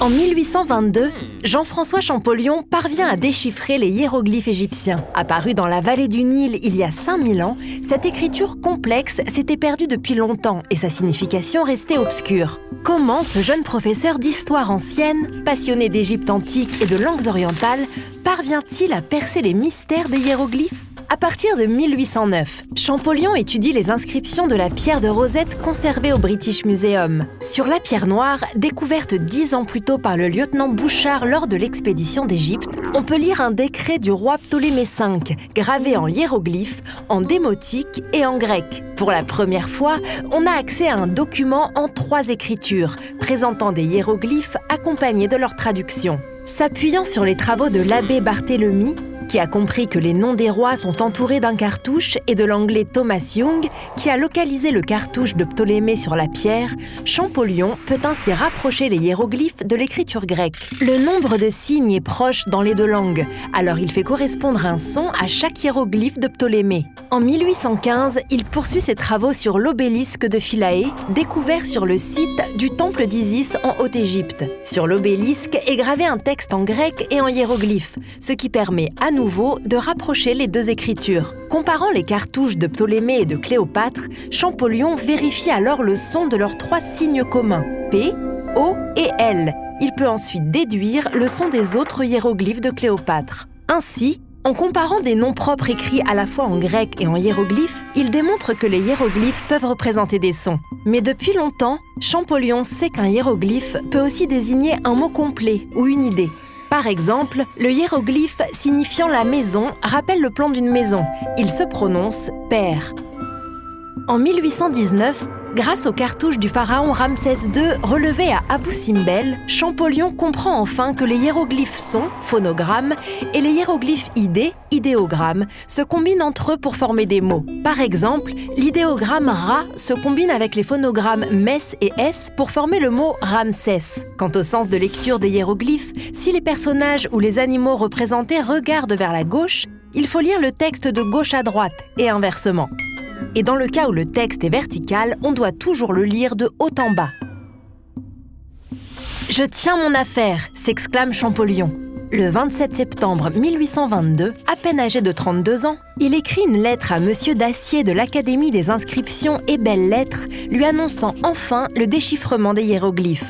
En 1822, Jean-François Champollion parvient à déchiffrer les hiéroglyphes égyptiens. Apparu dans la vallée du Nil il y a 5000 ans, cette écriture complexe s'était perdue depuis longtemps et sa signification restait obscure. Comment ce jeune professeur d'histoire ancienne, passionné d'Égypte antique et de langues orientales, parvient-il à percer les mystères des hiéroglyphes? À partir de 1809, Champollion étudie les inscriptions de la pierre de Rosette conservée au British Museum. Sur la pierre noire, découverte dix ans plus tôt par le lieutenant Bouchard lors de l'expédition d'Égypte, on peut lire un décret du roi Ptolémée V, gravé en hiéroglyphes, en démotique et en grec. Pour la première fois, on a accès à un document en trois écritures, présentant des hiéroglyphes accompagnés de leur traduction. S'appuyant sur les travaux de l'abbé Barthélemy, qui a compris que les noms des rois sont entourés d'un cartouche, et de l'anglais Thomas Young, qui a localisé le cartouche de Ptolémée sur la pierre, Champollion peut ainsi rapprocher les hiéroglyphes de l'écriture grecque. Le nombre de signes est proche dans les deux langues, alors il fait correspondre un son à chaque hiéroglyphe de Ptolémée. En 1815, il poursuit ses travaux sur l'obélisque de Philae, découvert sur le site du temple d'Isis en Haute-Égypte. Sur l'obélisque est gravé un texte en grec et en hiéroglyphes, ce qui permet à de rapprocher les deux écritures. Comparant les cartouches de Ptolémée et de Cléopâtre, Champollion vérifie alors le son de leurs trois signes communs, P, O et L. Il peut ensuite déduire le son des autres hiéroglyphes de Cléopâtre. Ainsi, en comparant des noms propres écrits à la fois en grec et en hiéroglyphes, il démontre que les hiéroglyphes peuvent représenter des sons. Mais depuis longtemps, Champollion sait qu'un hiéroglyphe peut aussi désigner un mot complet ou une idée. Par exemple, le hiéroglyphe signifiant la maison rappelle le plan d'une maison. Il se prononce père. En 1819, grâce aux cartouches du pharaon Ramsès II relevées à Abu Simbel, Champollion comprend enfin que les hiéroglyphes son, phonogramme, et les hiéroglyphes idées, idéogrammes, se combinent entre eux pour former des mots. Par exemple, l'idéogramme Ra se combine avec les phonogrammes Mes et S pour former le mot Ramsès. Quant au sens de lecture des hiéroglyphes, si les personnages ou les animaux représentés regardent vers la gauche, il faut lire le texte de gauche à droite et inversement. Et dans le cas où le texte est vertical, on doit toujours le lire de haut en bas. Je tiens mon affaire s'exclame Champollion. Le 27 septembre 1822, à peine âgé de 32 ans, il écrit une lettre à Monsieur Dacier de l'Académie des inscriptions et belles lettres, lui annonçant enfin le déchiffrement des hiéroglyphes.